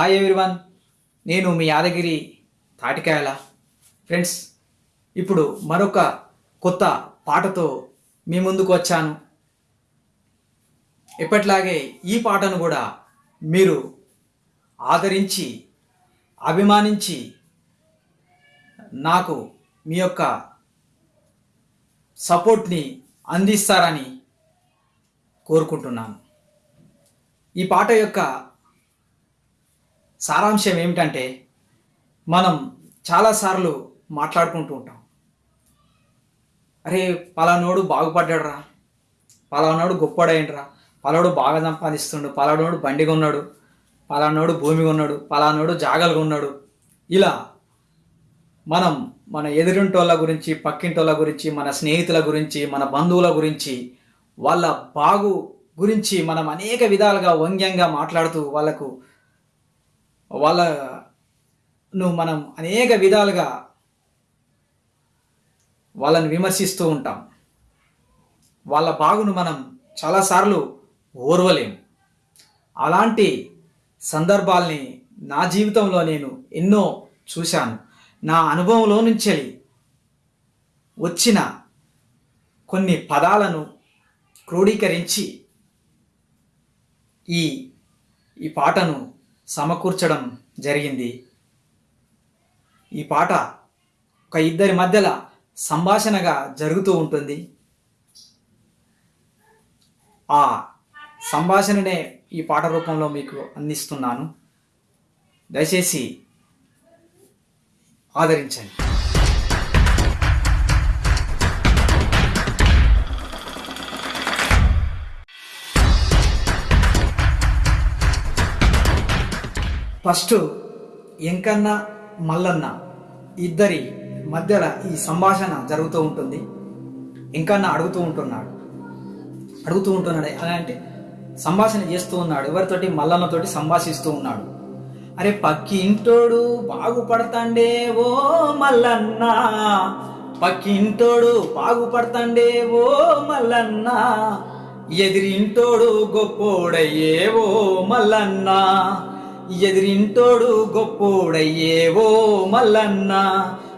Hi everyone నేను మీ యాదగిరి తాటికాయల. Friends ఇప్పుడు మరొక కొత్త పాటతో మీ ముందుకు వచ్చాను. ఎప్పట్లాగే ఈ పాటను కూడా మీరు ఆదరించి అభిమానించి నాకు మీ యొక్క సపోర్ట్ని అందిస్తారని కోరుకుంటున్నాను. ఈ పాట యొక్క సారాంశం ఏమిటంటే మనం చాలాసార్లు మాట్లాడుకుంటూ ఉంటాం. అరే పలానోడు బాగుపడ్డాడురా పలానోడు గొప్పడైండ్రా పలాడు బాగా సంపాదిస్తుండు పలానోడు బండి కొన్నాడు పలానోడు భూమి కొన్నాడు పలానోడు జాగలు కొన్నాడు ఇలా మనం మన ఎదురింటోళ్ళ గురించి పక్కింటోళ్ళ గురించి మన స్నేహితుల గురించి మన బంధువుల గురించి వాళ్ళ బాగు గురించి మనం అనేక విధాలుగా వ్యంగ్యంగా మాట్లాడుతూ వాళ్ళకు వాళ్ళను మనం అనేక విధాలుగా వాళ్ళని విమర్శిస్తూ ఉంటాం. వాళ్ళ బాగును మనం చాలాసార్లు ఓర్వలేము అలాంటి సందర్భాల్ని నా జీవితంలో నేను ఎన్నో చూశాను. నా అనుభవంలో నుంచి వచ్చిన కొన్ని పదాలను క్రోడీకరించి ఈ ఈ పాటను సమకూర్చడం జరిగింది. ఈ పాట ఒక ఇద్దరి మధ్యలో సంభాషణగా జరుగుతూ ఉంటుంది. ఆ సంభాషణనే ఈ పాట రూపంలో మీకు అందిస్తున్నాను. దయచేసి ఆదరించండి. ఫస్ట్ ఎంకన్న మల్లన్న ఇద్దరి మధ్యలో ఈ సంభాషణ జరుగుతూ ఉంటుంది. ఎంకన్న అడుగుతూ ఉంటున్నాడు. అడుగుతూ ఉంటున్నాడు. ఎలా అంటే సంభాషణ చేస్తూ ఉన్నాడు. ఎవరితోటి? మల్లన్నతోటి సంభాషిస్తూ ఉన్నాడు. అరే పక్కి ఇంటోడు బాగుపడతాండే ఓ మల్లన్న. పక్కి ఇంటోడు బాగుపడతాండే ఓ మల్లన్న. ఎదిరింటోడు గొప్పోడయ్యే ఓ మల్లన్న. ఎదిరింటోడు గొప్పోడయ్యే ఓ మల్లన్న.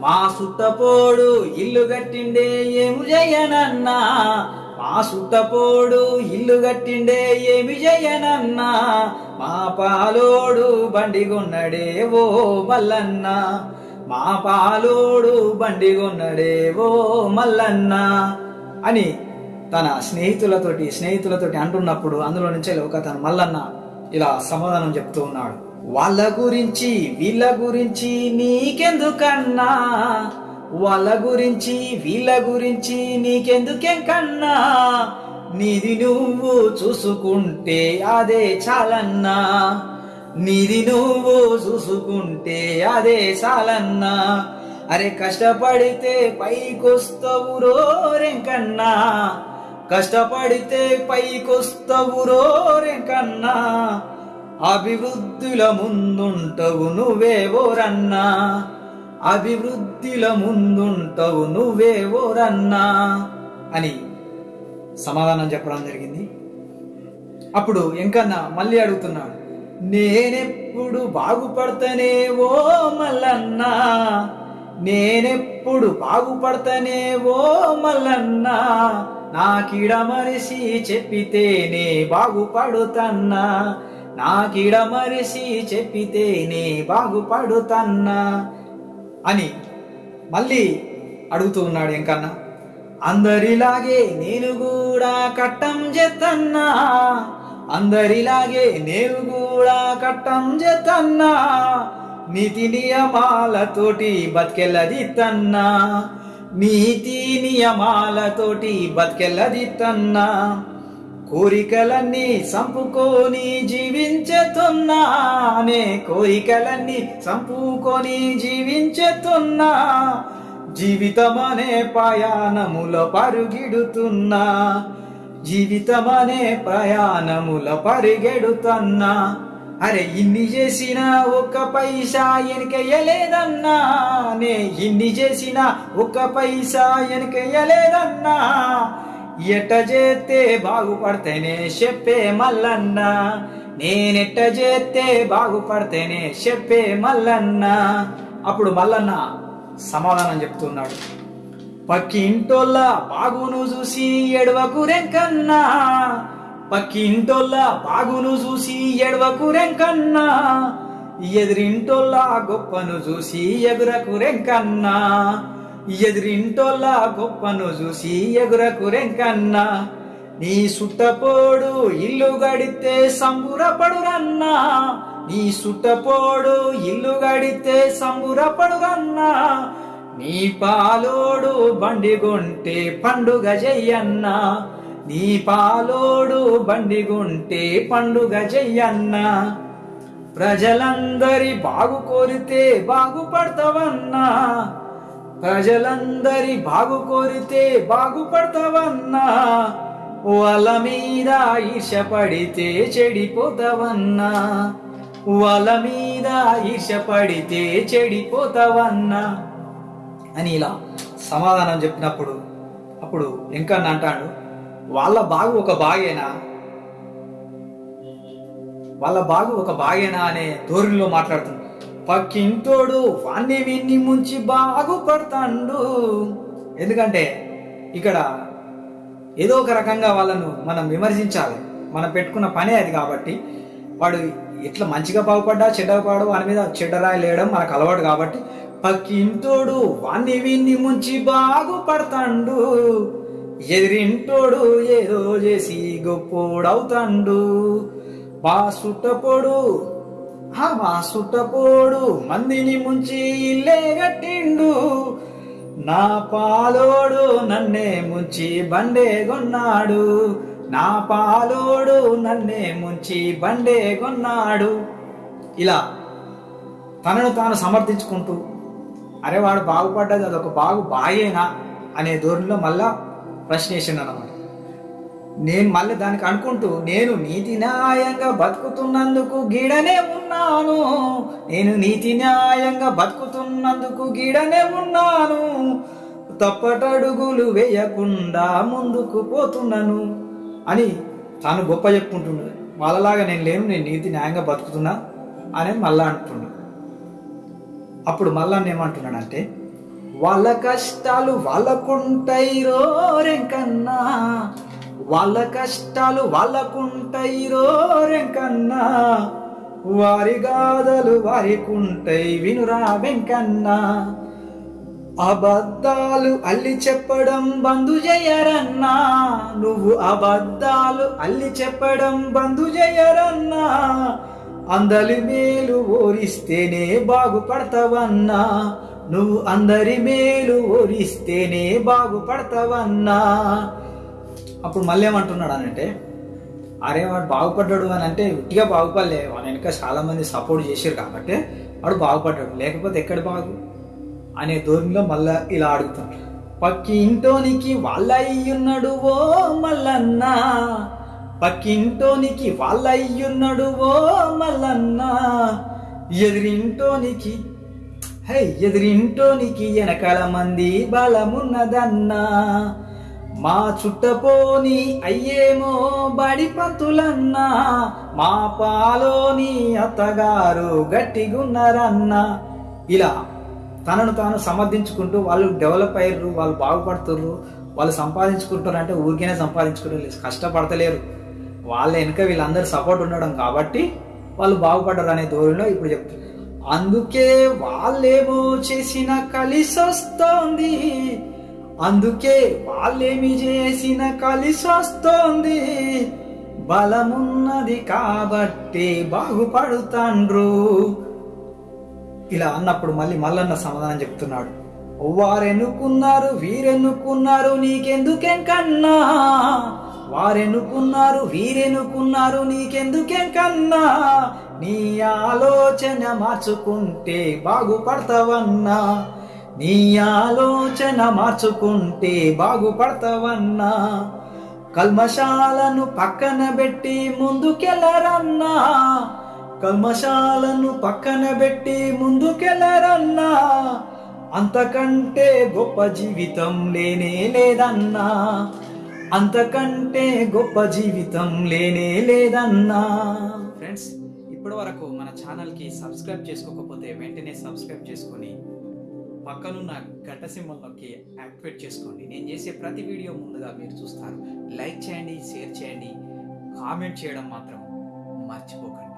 మా సుట్టపోడు ఇల్లు కట్టిండే ఏమి జయనన్న. మా సుట్టపోడు ఇల్లు కట్టిండే ఏమి జయనన్న. మా పాలోడు బండి కొన్నడే ఓ మల్లన్న. మా పాలోడు బండి కొన్నడే ఓ మల్లన్న. అని తన స్నేహితులతోటి స్నేహితులతోటి అంటున్నప్పుడు అందులో నుంచి ఒక తన మల్లన్న ఇలా సమాధానం చెప్తూ ఉన్నాడు. వాళ్ళ గురించి వీళ్ళ గురించి నీకెందుకన్నా? వాళ్ళ గురించి వీళ్ళ గురించి నీకెందుకేం కన్నా? నీది నువ్వు చూసుకుంటే అదే చాలన్నా. నీది నువ్వు చూసుకుంటే అదే చాలన్నా. అరే కష్టపడితే పైకొస్తావు రోరెంకన్నా. కష్టపడితే పైకొస్తావు రోరెంకన్నా అభివృద్ధుల ముందుంటవు నువ్వేవోరన్నా అభివృద్ధిల ముందుంటవు నువ్వేవోరన్నా అని సమాధానం చెప్పడం జరిగింది. అప్పుడు ఎంకన్నా మళ్ళీ అడుగుతున్నాడు నేనెప్పుడు బాగుపడతానే ఓ మల్లన్నా. నేనెప్పుడు బాగుపడతానే ఓ మల్లన్నా నాకిడ మరిసి చెప్పితేనే బాగుపడుతన్నా. నాకిడ మరిసి చెప్పితేనే బాగుపడుతన్నా అని మళ్ళీ అడుగుతూ ఉన్నాడు ఎంకన్నా అందరిలాగే నేను కూడా కట్టం చేతన్నా. అందరిలాగే నేను కూడా కట్టం చేతన్నా. నీతి నియమాలతోటి బతికెళ్ళది తన్నా. నీతి నియమాలతోటి బతికెళ్ళది తన్నా. కోరికలన్నీ సంపుకొని జీవించుతున్నా. నే కోరికలన్నీ సంపుకొని జీవించుతున్నా. జీవితమనే ప్రయాణముల పరుగిడుతున్నా. జీవితమనే ప్రయాణముల పరిగెడుతున్నా. అరే ఇన్ని చేసిన ఒక్క పైసా వెనకయ్యలేదన్నా నే ఇన్ని చేసిన ఒక్క పైసా వెనకయ్యలేదన్నా ఎట్ట చేస్తే బాగుపడితేనే చెప్పే మల్లన్న. నేనెట్ట చేస్తే బాగుపడితేనే చెప్పే మల్లన్న. అప్పుడు మల్లన్న సమాధానం చెప్తున్నాడు. పక్కింటోళ్ళ బాగును చూసి ఎడవకు రెంకన్నా. పక్కింటోళ్ళ బాగును చూసి ఎడవకు రెంకన్నా ఎదిరింటోళ్ళ గొప్పను చూసి ఎగురకు రెంకన్నా ఎదిరింటోళ్ళ గొప్పను చూసి ఎగురకు రెంకన్నా నీ సుట్టపోడు ఇల్లు గడితే సంబురపడురన్నా నీ సుట్టపోడు ఇల్లు గడితే సంబురపడురన్నా నీ పాలోడు బండి కొంటే పండుగ చెయ్యన్నా నీ పాలోడు బండి పండుగ చెయ్యన్నా. ప్రజలందరి బాగు కోరితే బాగుపడతావన్నా. ప్రజలందరి బాగు కోరితే బాగుపడతావన్నా. వాళ్ళ మీద ఈర్షపడితే చెడిపోతావన్నా. వాళ్ళ మీద ఈర్షపడితే చెడిపోతావన్నా. అని ఇలా సమాధానం చెప్పినప్పుడు అప్పుడు వెంకన్న అంటాడు వాళ్ళ బాగు ఒక బాగేనా? వాళ్ళ బాగు ఒక బాగేనా అనే ధోరణిలో మాట్లాడుతుంది. పక్కింటోడు వాణ్ణి విన్ని ముంచి బాగుపడతాండు. ఎందుకంటే ఇక్కడ ఏదో ఒక రకంగా వాళ్ళను మనం విమర్శించాలి. మనం పెట్టుకున్న పనే అది కాబట్టి వాడు ఎట్లా మంచిగా బాగుపడ్డా చెడ్డపాడు వాని మీద చెడ్డరాయి లేయడం మనకు అలవాటు కాబట్టి పక్కింటోడు వాణ్ణి విన్ని ముంచి బాగుపడతాండు. ఎదిరింటోడు ఏదో చేసి గొప్పోడవుతాండు. బా సుట్టపోడు ఆ మా సుట్టపోడు మందిని ముంచి ఇల్లే కట్టిండు. నా పాలోడు నన్నే ముంచి బండే కొన్నాడు. నా పాలోడు నన్నే ముంచి బండే కొన్నాడు. ఇలా తనను తాను సమర్థించుకుంటూ అరే వాడు బాగుపడ్డది అదొక బాగు బాగేనా అనే ధోరణిలో మళ్ళా ప్రశ్నేసిండు అనమాట నేను మళ్ళీ దానికి అనుకుంటూ నేను నీతి న్యాయంగా బతుకుతున్నందుకు గీడనే ఉన్నాను. నేను నీతి న్యాయంగా బతుకుతున్నందుకు గీడనే ఉన్నాను. తప్పటడుగులు వేయకుండా ముందుకు పోతున్నాను అని తాను గొప్ప చెప్పుకుంటుండే వాళ్ళలాగా నేను లేను నేను నీతి న్యాయంగా బతుకుతున్నా అని మళ్ళా అంటున్నాడు అప్పుడు మళ్ళా ఏమంటున్నాడంటే వాళ్ళ కష్టాలు వాళ్ళకుంటాయి రోరెంకన్నా వాళ్ళ కష్టాలు వాళ్ళకుంటాయి రోరెంకన్నా వారి గాథలు వారికుంటాయి వినురా వెంకన్నా. అబద్ధాలు అల్లి చెప్పడం బంధు చేయరన్నా నువ్వు అబద్ధాలు అల్లి చెప్పడం బంధు చేయరన్నా అందరి మేలు ఓరిస్తేనే బాగుపడతావన్నా. నువ్వు అందరి మేలు ఓరిస్తేనే బాగుపడతావన్నా. అప్పుడు మళ్ళీ ఏమంటున్నాడు అనంటే అరే వాడు బాగుపడ్డాడు అని అంటే ఉట్టిగా బాగుపడలే. వాని వెనక చాలామంది సపోర్ట్ చేశారు కాబట్టి వాడు బాగుపడ్డాడు. లేకపోతే ఎక్కడ బాగు? అనే ధోరణిలో మళ్ళా ఇలా అడుగుతాడు పక్కింటోనికి వాళ్ళయ్యున్నాడు ఓ మల్లన్న. పక్కింటోనికి వాళ్ళయ్యున్నాడు ఓ మల్లన్న. ఎదిరింటోనికి హై ఎదిరింటోనికి వెనకాల మంది బలమున్నదన్నా. మా చుట్టపోని అయ్యేమో బడి పంతులన్నా. మా పాలోని అత్తగారు గట్టిగున్నారన్నా. ఇలా తనను తాను సమర్థించుకుంటూ వాళ్ళు డెవలప్ అయ్యారు వాళ్ళు బాగుపడుతుర్రు వాళ్ళు సంపాదించుకుంటారు అంటే ఊరికేనే సంపాదించుకుంటారు కష్టపడతలేరు. వాళ్ళ వెనుక వీళ్ళందరూ సపోర్ట్ ఉండడం కాబట్టి వాళ్ళు బాగుపడ్డారు అనే ధోరణిలో ఇప్పుడు చెప్తున్నారు అందుకే వాళ్ళేమో చేసిన కలిసొస్తోంది. అందుకే వాళ్ళేమి చేసిన కలిసొస్తోంది. బలమున్నది కాబట్టి బాగుపడుతాండ్రు. ఇలా అన్నప్పుడు మళ్ళీ మల్లన్న సమాధానం చెప్తున్నాడు. వారెన్నుకున్నారు వీరెన్నుకున్నారు నీకెందుకేం కన్నా? వారెన్నుకున్నారు వీరెన్నుకున్నారు నీకెందుకేం కన్నా? నీ ఆలోచన మార్చుకుంటే బాగుపడతావన్నా. నీ ఆలోచన మార్చుకుంటే బాగుపడతావన్నా. కల్మశాలను పక్కన పెట్టి ముందుకెళ్ళరన్నా కల్మశాలను పక్కన పెట్టి ముందుకెళ్ళరన్నా అంతకంటే గొప్ప జీవితం లేనే లేదన్నా. అంతకంటే గొప్ప జీవితం లేనే లేదన్నా. ఫ్రెండ్స్ ఇప్పటి వరకు మన ఛానల్కి సబ్స్క్రైబ్ చేసుకోకపోతే వెంటనే సబ్స్క్రైబ్ చేసుకొని పక్కనున్న గంట సింబల్ నొక్కి యాక్టివేట్ చేసుకోండి. నేను చేసే ప్రతి వీడియో ముందుగా మీరు చూస్తారు. లైక్ చేయండి షేర్ చేయండి కామెంట్ చేయడం మాత్రం మర్చిపోకండి.